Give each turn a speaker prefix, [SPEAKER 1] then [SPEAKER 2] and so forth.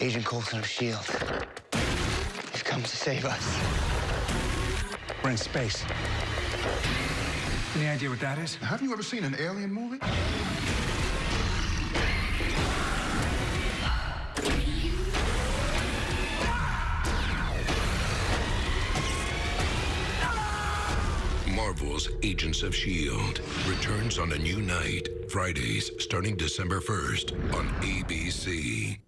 [SPEAKER 1] Agent Coulson of S.H.I.E.L.D. He's come to save us.
[SPEAKER 2] We're in space. Any idea what that is?
[SPEAKER 3] Have you ever seen an alien movie?
[SPEAKER 4] Marvel's Agents of S.H.I.E.L.D. returns on a new night, Fridays starting December 1st on ABC.